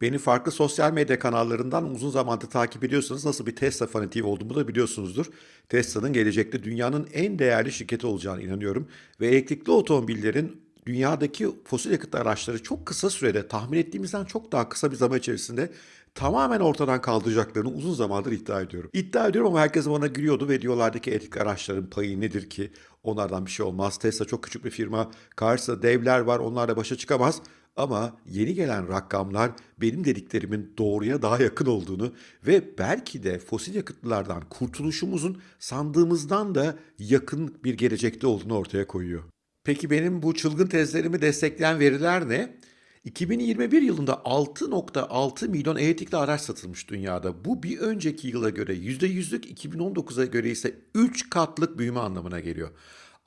Beni farklı sosyal medya kanallarından uzun zamandır takip ediyorsanız nasıl bir Tesla fanatiği olduğumu da biliyorsunuzdur. Tesla'nın gelecekte dünyanın en değerli şirketi olacağına inanıyorum ve elektrikli otomobillerin dünyadaki fosil yakıt araçları çok kısa sürede tahmin ettiğimizden çok daha kısa bir zaman içerisinde tamamen ortadan kaldıracaklarını uzun zamandır iddia ediyorum. İddia ediyorum ama herkes bana gülüyordu ve diyorlardı ki elektrikli araçların payı nedir ki onlardan bir şey olmaz. Tesla çok küçük bir firma. Karşısında devler var onlarla başa çıkamaz. Ama yeni gelen rakamlar benim dediklerimin doğruya daha yakın olduğunu ve belki de fosil yakıtlardan kurtuluşumuzun sandığımızdan da yakın bir gelecekte olduğunu ortaya koyuyor. Peki benim bu çılgın tezlerimi destekleyen veriler ne? 2021 yılında 6.6 milyon elektrikli araç satılmış dünyada. Bu bir önceki yıla göre %100'lük, 2019'a göre ise 3 katlık büyüme anlamına geliyor.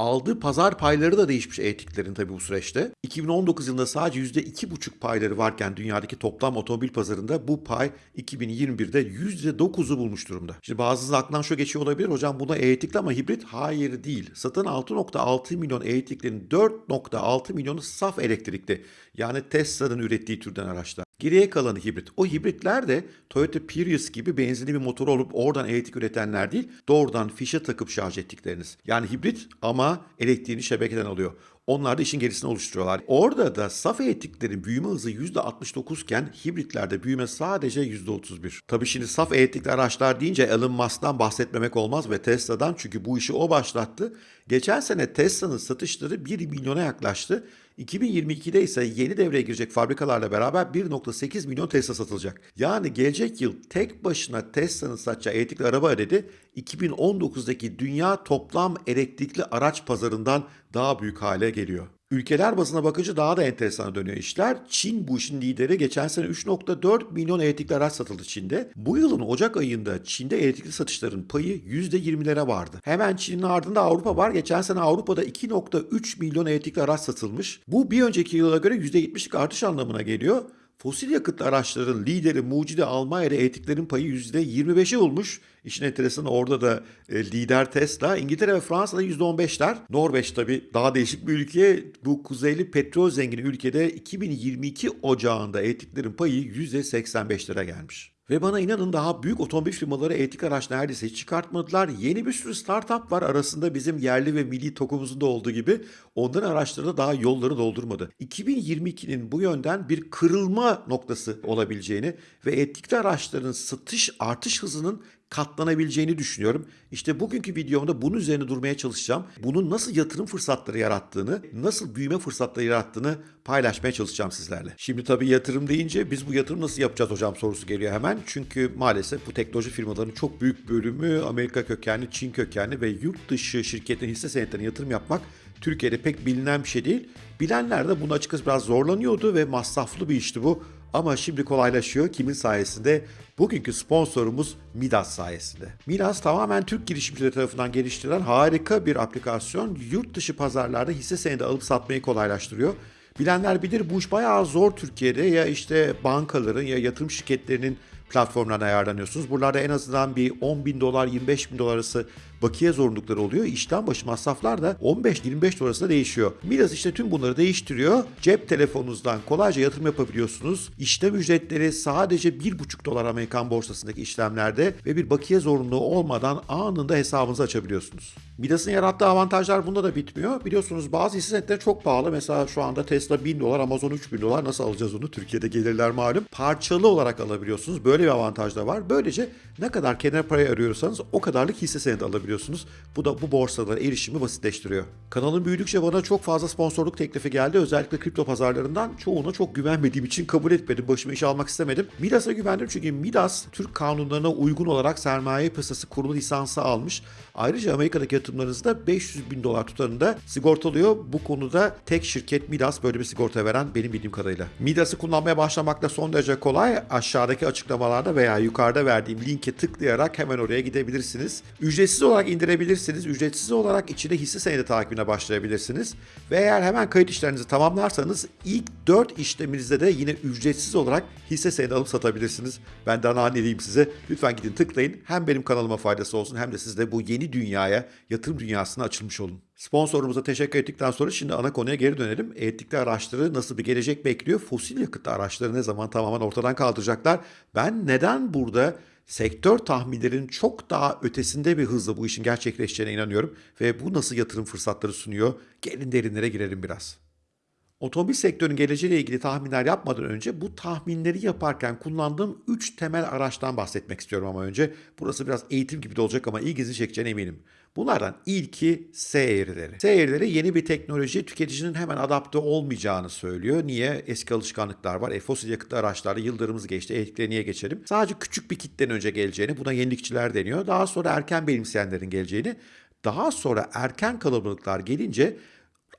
Aldığı pazar payları da değişmiş elektriklerin tabii bu süreçte. 2019 yılında sadece %2,5 payları varken dünyadaki toplam otomobil pazarında bu pay 2021'de %9'u bulmuş durumda. Şimdi bazınızın aklından şu geçiyor olabilir. Hocam buna elektrikli ama hibrit hayır değil. Satın 6.6 milyon elektriklerin 4.6 milyonu saf elektrikli. Yani Tesla'nın ürettiği türden araçlar. Geriye kalanı hibrit. O hibritler de Toyota Prius gibi benzinli bir motor olup oradan elektrik üretenler değil, doğrudan fişe takıp şarj ettikleriniz. Yani hibrit ama elektriğini şebekeden alıyor. Onlar da işin gerisini oluşturuyorlar. Orada da saf elektriklerin büyüme hızı %69 iken hibritlerde büyüme sadece %31. Tabii şimdi saf elektrikli araçlar deyince Elon Musk'tan bahsetmemek olmaz ve Tesla'dan çünkü bu işi o başlattı. Geçen sene Tesla'nın satışları 1 milyona yaklaştı. 2022'de ise yeni devreye girecek fabrikalarla beraber 1.8 milyon Tesla satılacak. Yani gelecek yıl tek başına Tesla'nın satacağı elektrikli araba adedi 2019'daki dünya toplam elektrikli araç pazarından daha büyük hale geliyor. Ülkeler bazına bakınca daha da enteresan dönüyor işler. Çin bu işin lideri. Geçen sene 3.4 milyon elektrikli araç satıldı Çin'de. Bu yılın Ocak ayında Çin'de elektrikli satışların payı %20'lere vardı. Hemen Çin'in ardında Avrupa var. Geçen sene Avrupa'da 2.3 milyon elektrikli araç satılmış. Bu bir önceki yıla göre %70'lik artış anlamına geliyor. Fosil yakıtlı araçların lideri mucidi Almanya'da elektriklerin payı %25'i bulmuş. İşin enteresanı orada da e, lider Tesla. İngiltere ve Fransa'da %15'ler. Norveç tabii daha değişik bir ülke. Bu kuzeyli petrol zengini ülkede 2022 ocağında elektriklerin payı %85'lere gelmiş. Ve bana inanın daha büyük otomobil firmaları elektrik araç neredeyse hiç çıkartmadılar. Yeni bir sürü startup var arasında bizim yerli ve milli tokumuzun da olduğu gibi onların araçları da daha yolları doldurmadı. 2022'nin bu yönden bir kırılma noktası olabileceğini ve elektrikli araçların satış artış hızının katlanabileceğini düşünüyorum. İşte bugünkü videomda bunun üzerine durmaya çalışacağım. Bunun nasıl yatırım fırsatları yarattığını, nasıl büyüme fırsatları yarattığını paylaşmaya çalışacağım sizlerle. Şimdi tabii yatırım deyince biz bu yatırım nasıl yapacağız hocam sorusu geliyor hemen. Çünkü maalesef bu teknoloji firmalarının çok büyük bölümü Amerika kökenli, Çin kökenli ve yurt dışı şirketlerin hisse senetlerine yatırım yapmak Türkiye'de pek bilinen bir şey değil. Bilenler de bunu açıkçası biraz zorlanıyordu ve masraflı bir işti bu. Ama şimdi kolaylaşıyor. Kimin sayesinde? Bugünkü sponsorumuz Midas sayesinde. Midas tamamen Türk girişimcileri tarafından geliştirilen harika bir aplikasyon. Yurt dışı pazarlarda hisse senedi alıp satmayı kolaylaştırıyor. Bilenler bilir bu iş bayağı zor Türkiye'de. Ya işte bankaların ya yatırım şirketlerinin platformlarına ayarlanıyorsunuz. Buralarda en azından bir 10 bin dolar 25 bin dolar arası bakiye zorunlulukları oluyor. İşten başı masraflar da 15-25 dolar arasında değişiyor. Midas işte tüm bunları değiştiriyor. Cep telefonunuzdan kolayca yatırım yapabiliyorsunuz. İşlem ücretleri sadece 1,5 dolar Amerikan borsasındaki işlemlerde ve bir bakiye zorunluluğu olmadan anında hesabınızı açabiliyorsunuz. Midas'ın yarattığı avantajlar bunda da bitmiyor. Biliyorsunuz bazı hisse senetleri çok pahalı. Mesela şu anda Tesla 1000 dolar, Amazon 3000 dolar. Nasıl alacağız onu? Türkiye'de gelirler malum. Parçalı olarak alabiliyorsunuz. Böyle bir avantaj da var. Böylece ne kadar kenar parayı arıyorsanız o kadarlık hisse senedi alabiliyorsunuz. Bu da bu borsalara erişimi basitleştiriyor. Kanalın büyüdükçe bana çok fazla sponsorluk teklifi geldi. Özellikle kripto pazarlarından çoğuna çok güvenmediğim için kabul etmedim. Başıma iş almak istemedim. Midas'a güvendim çünkü Midas Türk kanunlarına uygun olarak sermaye piyasası kurulu lisansı almış. Ayrıca Amerika'daki yatırımlarınızda 500 bin dolar tutarında sigortalıyor. Bu konuda tek şirket Midas böyle bir sigorta veren benim bildiğim kadarıyla. Midas'ı kullanmaya başlamak da son derece kolay. Aşağıdaki açıklamalarda veya yukarıda verdiğim linke tıklayarak hemen oraya gidebilirsiniz. Ücretsiz olarak indirebilirsiniz. Ücretsiz olarak içinde hisse senedi takibine başlayabilirsiniz. Ve eğer hemen kayıt işlerinizi tamamlarsanız ilk 4 işleminizde de yine ücretsiz olarak hisse senedi alıp satabilirsiniz. Ben daha ne diyeyim size. Lütfen gidin tıklayın. Hem benim kanalıma faydası olsun hem de siz de bu yeni dünyaya, yatırım dünyasına açılmış olun. Sponsorumuza teşekkür ettikten sonra şimdi ana konuya geri dönelim. Elektrikli araçları nasıl bir gelecek bekliyor? Fosil yakıtlı araçları ne zaman tamamen ortadan kaldıracaklar? Ben neden burada sektör tahminlerinin çok daha ötesinde bir hızla bu işin gerçekleşeceğine inanıyorum ve bu nasıl yatırım fırsatları sunuyor? Gelin derinlere girelim biraz. Otomobil sektörünün geleceğiyle ilgili tahminler yapmadan önce bu tahminleri yaparken kullandığım 3 temel araçtan bahsetmek istiyorum ama önce. Burası biraz eğitim gibi de olacak ama ilginizi çekeceğine eminim. Bunlardan ilki S eğrileri. S eğrileri yeni bir teknoloji tüketicinin hemen adapte olmayacağını söylüyor. Niye? Eski alışkanlıklar var. E, fosil yakıtlı araçlarda yıllarımız geçti. Elektriğe niye geçelim? Sadece küçük bir kitlenin önce geleceğini, buna yenilikçiler deniyor. Daha sonra erken benimseyenlerin geleceğini, daha sonra erken kalabalıklar gelince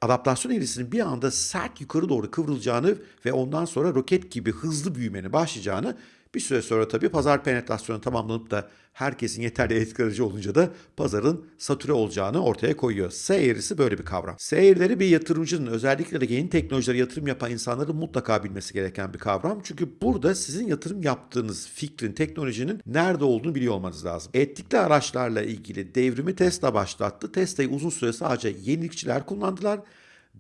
adaptasyon eğrisinin bir anda sert yukarı doğru kıvrılacağını ve ondan sonra roket gibi hızlı büyümenin başlayacağını bir süre sonra tabii pazar penetrasyonu tamamlanıp da herkesin yeterli etki aracı olunca da pazarın satüre olacağını ortaya koyuyor. S eğrisi böyle bir kavram. S eğrileri bir yatırımcının özellikle de yeni teknolojilere yatırım yapan insanların mutlaka bilmesi gereken bir kavram. Çünkü burada sizin yatırım yaptığınız fikrin, teknolojinin nerede olduğunu biliyor olmanız lazım. Etlikli araçlarla ilgili devrimi Tesla başlattı. Tesla'yı uzun süre sadece yenilikçiler kullandılar.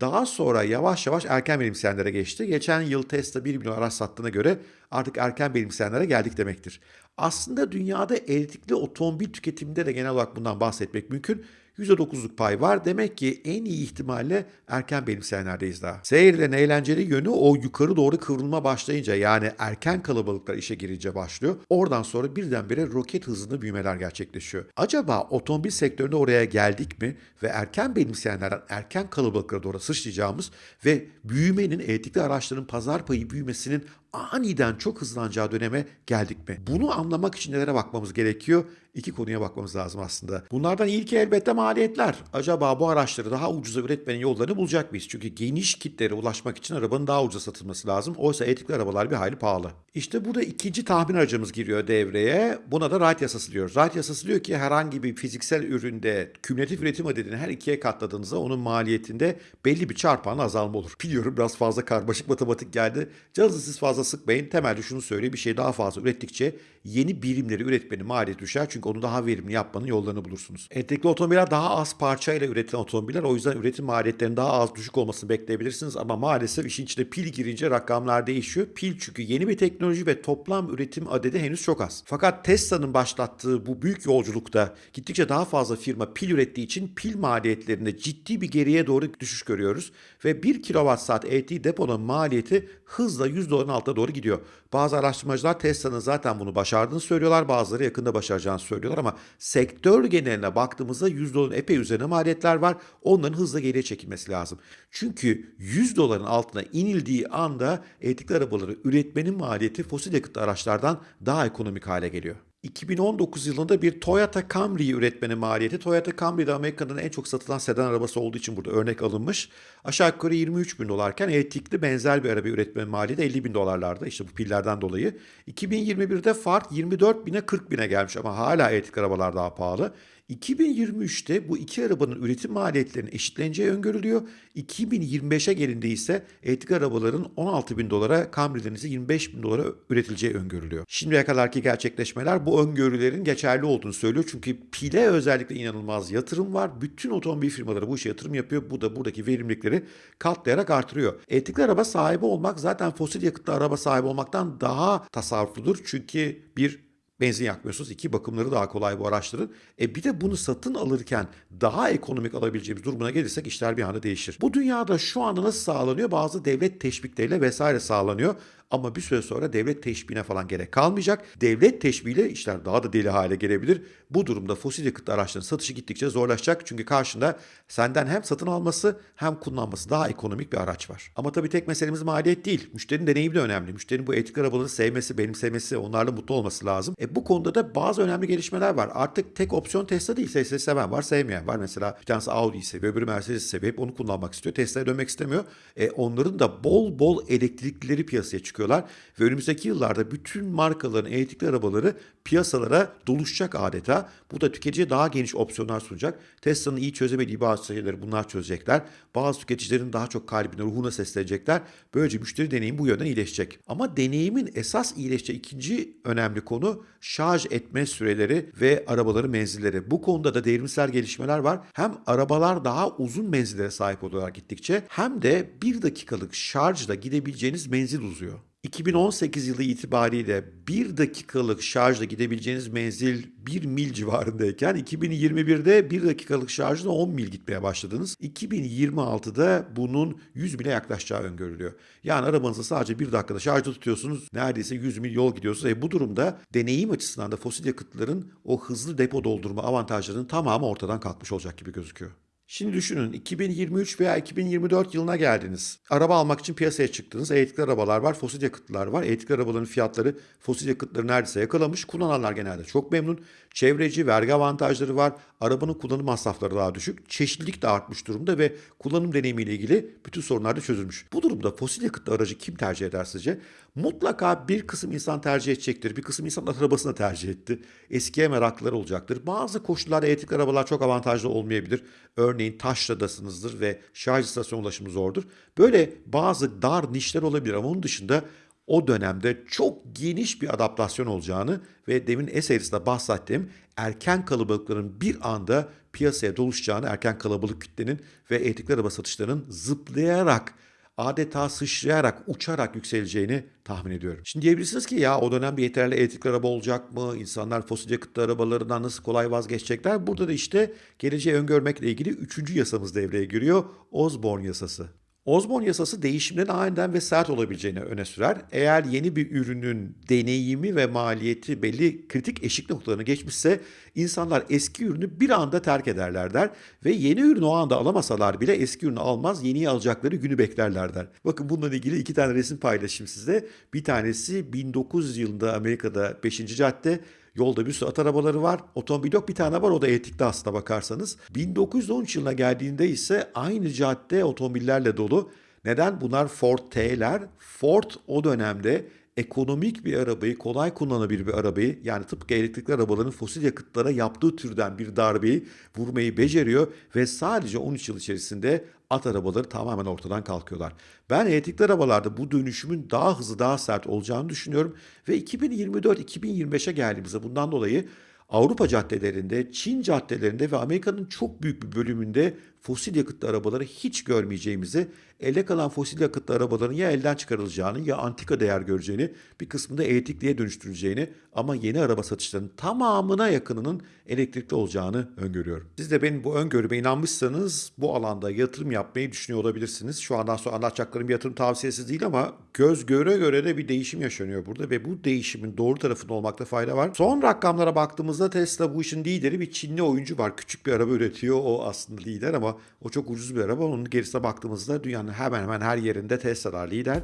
Daha sonra yavaş yavaş erken benimseyenlere geçti. Geçen yıl Tesla 1 milyon araç sattığına göre artık erken benimseyenlere geldik demektir. Aslında dünyada elektrikli otomobil tüketiminde de genel olarak bundan bahsetmek mümkün. %9'luk pay var. Demek ki en iyi ihtimalle erken benimseyenlerdeyiz daha. Seyirlerin eğlenceli yönü o yukarı doğru kıvrılma başlayınca yani erken kalabalıklar işe girince başlıyor. Oradan sonra birdenbire roket hızında büyümeler gerçekleşiyor. Acaba otomobil sektöründe oraya geldik mi ve erken benimseyenlerden erken kalabalıklara doğru sıçrayacağımız ve büyümenin elektrikli araçların pazar payı büyümesinin aniden çok hızlanacağı döneme geldik mi? Bunu anlamak için nelere bakmamız gerekiyor? İki konuya bakmamız lazım aslında. Bunlardan ilki elbette maliyetler. Acaba bu araçları daha ucuza üretmenin yollarını bulacak mıyız? Çünkü geniş kitlere ulaşmak için arabanın daha ucuza satılması lazım. Oysa elektrikli arabalar bir hayli pahalı. İşte burada ikinci tahmin aracımız giriyor devreye. Buna da Wright yasası diyoruz. Wright yasası diyor ki herhangi bir fiziksel üründe kümülatif üretim adedini her ikiye katladığınızda onun maliyetinde belli bir çarpanla azalma olur. Biliyorum biraz fazla karmaşık matematik geldi. Canınızı siz fazla sıkmayın. Temelde şunu söyleyeyim. Bir şey daha fazla ürettikçe yeni birimleri üretmenin maliyeti düşer. Çünkü onu daha verimli yapmanın yollarını bulursunuz. Elektrikli otomobiller daha az parçayla üretilen otomobiller. O yüzden üretim maliyetlerinin daha az düşük olmasını bekleyebilirsiniz. Ama maalesef işin içine pil girince rakamlar değişiyor. Pil çünkü yeni bir teknoloji ve toplam üretim adedi henüz çok az. Fakat Tesla'nın başlattığı bu büyük yolculukta gittikçe daha fazla firma pil ürettiği için pil maliyetlerinde ciddi bir geriye doğru düşüş görüyoruz. Ve 1 kWh elektriği deponun maliyeti hızla 100 doların altına doğru gidiyor. Bazı araştırmacılar Tesla'nın zaten bunu başardığını söylüyorlar. Bazıları yakında başaracağını söylüyorlar ama sektör geneline baktığımızda 100 doların epey üzerine maliyetler var. Onların hızla geriye çekilmesi lazım. Çünkü 100 doların altına inildiği anda elektrikli arabaları üretmenin maliyeti fosil yakıtlı araçlardan daha ekonomik hale geliyor. 2019 yılında bir Toyota Camry üretmenin maliyeti Toyota Camry de Amerika'nın en çok satılan sedan arabası olduğu için burada örnek alınmış. Aşağı yukarı 23 bin dolarken elektrikli benzer bir araba üretmenin maliyeti 50 bin dolarlarda işte bu pillerden dolayı. 2021'de fark 24 bine 40 bine gelmiş ama hala elektrikli arabalar daha pahalı. 2023'te bu iki arabanın üretim maliyetlerinin eşitleneceği öngörülüyor. 2025'e gelinde ise elektrikli arabaların 16 bin dolara, Camry'lerin ise 25 bin dolara üretileceği öngörülüyor. Şimdiye kadarki gerçekleşmeler bu öngörülerin geçerli olduğunu söylüyor. Çünkü pile özellikle inanılmaz yatırım var. Bütün otomobil firmaları bu işe yatırım yapıyor. Bu da buradaki verimlilikleri katlayarak artırıyor. Elektrikli araba sahibi olmak zaten fosil yakıtlı araba sahibi olmaktan daha tasarrufludur. Çünkü bir benzin yakmıyorsunuz. İki bakımları daha kolay bu araçların. E bir de bunu satın alırken daha ekonomik alabileceğimiz durumuna gelirsek işler bir anda değişir. Bu dünyada şu anda nasıl sağlanıyor? Bazı devlet teşvikleriyle vesaire sağlanıyor. Ama bir süre sonra devlet teşbihine falan gerek kalmayacak. Devlet teşbihiyle işler daha da deli hale gelebilir. Bu durumda fosil yakıtlı araçların satışı gittikçe zorlaşacak. Çünkü karşında senden hem satın alması hem kullanması daha ekonomik bir araç var. Ama tabii tek meselemiz maliyet değil. Müşterinin deneyimi de önemli. Müşterinin bu elektrikli arabaları sevmesi, benimsemesi, onlarla mutlu olması lazım. E bu konuda da bazı önemli gelişmeler var. Artık tek opsiyon Tesla değil. Tesla seven var, sevmeyen var. Mesela bir tanesi Audi'yi seviyor, öbürü Mercedes'i seviyor. Hep onu kullanmak istiyor. Tesla'ya dönmek istemiyor. E onların da bol bol elektriklileri piyasaya çıkıyorlar. Ve önümüzdeki yıllarda bütün markaların elektrikli arabaları piyasalara doluşacak adeta. Bu da tüketiciye daha geniş opsiyonlar sunacak. Tesla'nın iyi çözemediği bazı şeyleri bunlar çözecekler. Bazı tüketicilerin daha çok kalbine, ruhuna seslenecekler. Böylece müşteri deneyimi bu yönden iyileşecek. Ama deneyimin esas iyileşeceği ikinci önemli konu şarj etme süreleri ve arabaların menzilleri. Bu konuda da devrimsel gelişmeler var. Hem arabalar daha uzun menzillere sahip olarak gittikçe hem de bir dakikalık şarjla gidebileceğiniz menzil uzuyor. 2018 yılı itibariyle 1 dakikalık şarjla gidebileceğiniz menzil 1 mil civarındayken 2021'de 1 dakikalık şarjla 10 mil gitmeye başladınız. 2026'da bunun 100 mile yaklaşacağı öngörülüyor. Yani arabanızı sadece 1 dakikada şarjda tutuyorsunuz. Neredeyse 100 mil yol gidiyorsunuz. E bu durumda deneyim açısından da fosil yakıtların o hızlı depo doldurma avantajlarının tamamı ortadan kalkmış olacak gibi gözüküyor. Şimdi düşünün 2023 veya 2024 yılına geldiniz. Araba almak için piyasaya çıktınız. Elektrikli arabalar var, fosil yakıtlar var. Elektrikli arabaların fiyatları fosil yakıtları neredeyse yakalamış. Kullananlar genelde çok memnun. Çevreci, vergi avantajları var. Arabanın kullanım masrafları daha düşük. Çeşitlilik de artmış durumda ve kullanım deneyimiyle ilgili bütün sorunlar da çözülmüş. Bu durumda fosil yakıtlı aracı kim tercih eder sizce? Mutlaka bir kısım insan tercih edecektir. Bir kısım insan arabasını tercih etti. Eskiye meraklıları olacaktır. Bazı koşullarda elektrikli arabalar çok avantajlı olmayabilir. Örneğin taşradasınızdır ve şarj istasyonu ulaşımı zordur. Böyle bazı dar nişler olabilir ama onun dışında o dönemde çok geniş bir adaptasyon olacağını ve demin eserisinde bahsettiğim erken kalabalıkların bir anda piyasaya doluşacağını, erken kalabalık kütlenin ve elektrikli araba satışlarının zıplayarak adeta sıçrayarak, uçarak yükseleceğini tahmin ediyorum. Şimdi diyebilirsiniz ki ya o dönem bir yeterli elektrikli araba olacak mı? İnsanlar fosil yakıtlı arabalarından nasıl kolay vazgeçecekler? Burada da işte geleceği öngörmekle ilgili üçüncü yasamız devreye giriyor. Osborne yasası. Osborne yasası değişimlerin aniden ve sert olabileceğini öne sürer. Eğer yeni bir ürünün deneyimi ve maliyeti belli kritik eşik noktalarını geçmişse insanlar eski ürünü bir anda terk ederler der ve yeni ürünü o anda alamasalar bile eski ürünü almaz yeniyi alacakları günü beklerler der. Bakın bununla ilgili iki tane resim paylaşayım size. Bir tanesi 1900 yılında Amerika'da 5. cadde Yolda bir sürü at arabaları var. Otomobil yok bir tane var o da elektrikli aslına bakarsanız. 1913 yılına geldiğinde ise aynı cadde otomobillerle dolu. Neden? Bunlar Ford T'ler. Ford o dönemde ekonomik bir arabayı, kolay kullanabilir bir arabayı yani tıpkı elektrikli arabaların fosil yakıtlara yaptığı türden bir darbeyi vurmayı beceriyor ve sadece 13 yıl içerisinde at arabaları tamamen ortadan kalkıyorlar. Ben elektrikli arabalarda bu dönüşümün daha hızlı, daha sert olacağını düşünüyorum ve 2024-2025'e geldiğimizde bundan dolayı Avrupa caddelerinde, Çin caddelerinde ve Amerika'nın çok büyük bir bölümünde fosil yakıtlı arabaları hiç görmeyeceğimizi, elde kalan fosil yakıtlı arabaların ya elden çıkarılacağını ya antika değer göreceğini, bir kısmında elektrikliye dönüştürüleceğini ama yeni araba satışlarının tamamına yakınının elektrikli olacağını öngörüyorum. Siz de benim bu öngörüme inanmışsanız bu alanda yatırım yapmayı düşünüyor olabilirsiniz. Şu andan sonra anlatacaklarım yatırım tavsiyesi değil ama göz göre göre de bir değişim yaşanıyor burada ve bu değişimin doğru tarafında olmakta fayda var. Son rakamlara baktığımızda Tesla bu işin lideri bir Çinli oyuncu var. Küçük bir araba üretiyor. O aslında lider ama o çok ucuz bir araba. Onun gerisine baktığımızda dünyanın hemen hemen her yerinde Tesla'lar lider.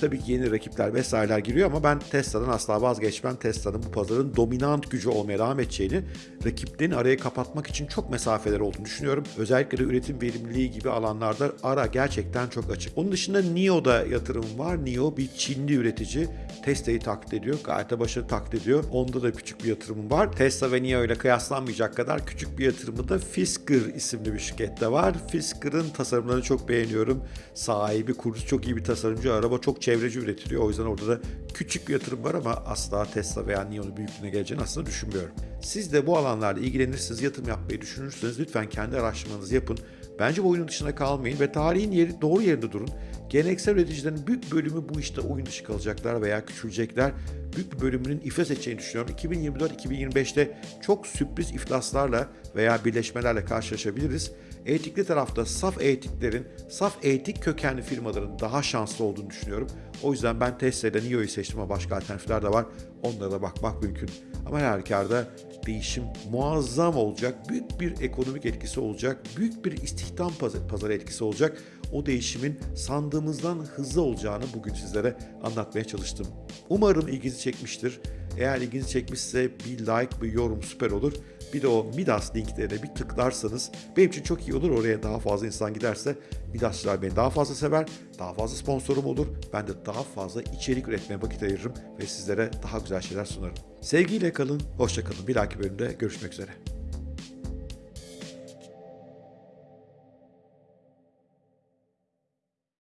Tabii ki yeni rakipler vesaireler giriyor ama ben Tesla'dan asla vazgeçmem. Tesla'nın bu pazarın dominant gücü olmaya devam edeceğini, rakiplerin arayı kapatmak için çok mesafeler olduğunu düşünüyorum. Özellikle de üretim verimliliği gibi alanlarda ara gerçekten çok açık. Onun dışında NIO'da yatırım var. NIO bir Çinli üretici. Tesla'yı taklit ediyor. Gayet de başarılı taklit ediyor. Onda da küçük bir yatırımım var. Tesla ve NIO ile kıyaslanmayacak kadar küçük bir yatırımı da Fisker isimli bir şirkette var. Fisker'ın tasarımlarını çok beğeniyorum. Sahibi, kurucusu çok iyi bir tasarımcı. Araba çok çevreci üretiliyor. O yüzden orada da küçük bir yatırım var ama asla Tesla veya NIO'nun büyüklüğüne geleceğini aslında düşünmüyorum. Siz de bu alanlarda ilgilenirsiniz, yatırım yapmayı düşünürseniz lütfen kendi araştırmanızı yapın. Bence bu oyunun dışında kalmayın ve tarihin yeri doğru yerinde durun. Geleneksel üreticilerin büyük bölümü bu işte oyun dışı kalacaklar veya küçülecekler. Büyük bir bölümünün iflas edeceğini düşünüyorum. 2024-2025'te çok sürpriz iflaslarla veya birleşmelerle karşılaşabiliriz. Etikli tarafta saf etiklerin, saf etik kökenli firmaların daha şanslı olduğunu düşünüyorum. O yüzden ben Tesla'da NIO'yu seçtim ama başka alternatifler de var. Onlara da bakmak mümkün. Ama her halükarda değişim muazzam olacak. Büyük bir ekonomik etkisi olacak. Büyük bir istihdam pazarı etkisi olacak. O değişimin sandığımızdan hızlı olacağını bugün sizlere anlatmaya çalıştım. Umarım ilginizi çekmiştir. Eğer ilginizi çekmişse bir like, bir yorum süper olur. Bir de o Midas linklerine bir tıklarsanız benim için çok iyi olur. Oraya daha fazla insan giderse Midasçılar beni daha fazla sever, daha fazla sponsorum olur. Ben de daha fazla içerik üretmeye vakit ayırırım ve sizlere daha güzel şeyler sunarım. Sevgiyle kalın, hoşça kalın. Bir dahaki bölümde görüşmek üzere.